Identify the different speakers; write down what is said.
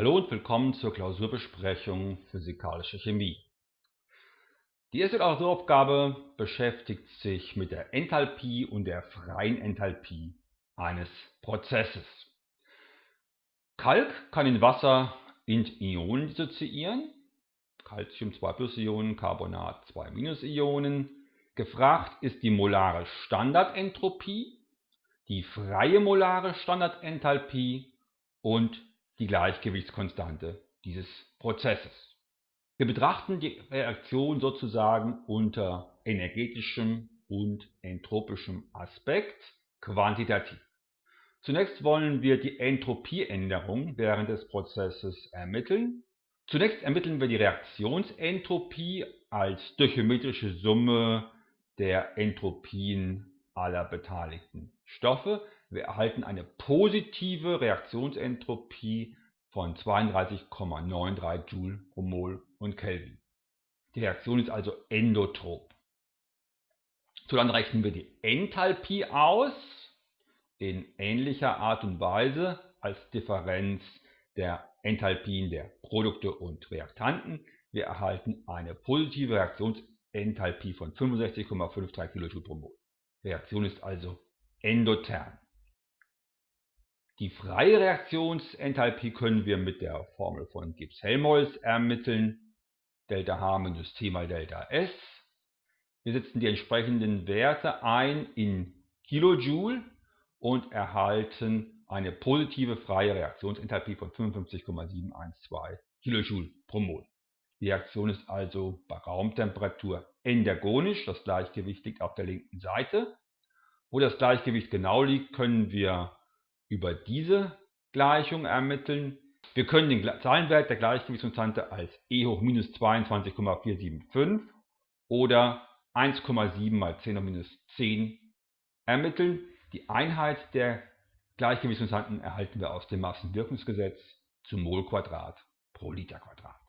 Speaker 1: Hallo und willkommen zur Klausurbesprechung Physikalische Chemie. Die erste Klausuraufgabe beschäftigt sich mit der Enthalpie und der freien Enthalpie eines Prozesses. Kalk kann in Wasser in Ionen dissoziieren, Calcium 2 plus Ionen, Carbonat 2 minus Ionen. Gefragt ist die molare Standardentropie, die freie molare Standardenthalpie und die Gleichgewichtskonstante dieses Prozesses. Wir betrachten die Reaktion sozusagen unter energetischem und entropischem Aspekt quantitativ. Zunächst wollen wir die Entropieänderung während des Prozesses ermitteln. Zunächst ermitteln wir die Reaktionsentropie als stöchiometrische Summe der Entropien aller beteiligten Stoffe. Wir erhalten eine positive Reaktionsentropie von 32,93 Joule pro Mol und Kelvin. Die Reaktion ist also endotrop. So, dann rechnen wir die Enthalpie aus in ähnlicher Art und Weise als Differenz der Enthalpien der Produkte und Reaktanten. Wir erhalten eine positive Reaktionsenthalpie von 65,53 kJ pro Mol. Reaktion ist also endotherm. Die freie Reaktionsenthalpie können wir mit der Formel von Gibbs-Helmholtz ermitteln. Delta H minus T mal Delta S. Wir setzen die entsprechenden Werte ein in Kilojoule und erhalten eine positive freie Reaktionsenthalpie von 55,712 kJ pro Mol. Die Reaktion ist also bei Raumtemperatur endergonisch, das Gleichgewicht liegt auf der linken Seite. Wo das Gleichgewicht genau liegt, können wir über diese Gleichung ermitteln. Wir können den Zahlenwert der Gleichgewichtskonstante als E hoch minus 22,475 oder 1,7 mal 10 hoch minus 10 ermitteln. Die Einheit der Gleichgewichtskonstanten erhalten wir aus dem Massenwirkungsgesetz zu Molquadrat pro Liter Quadrat.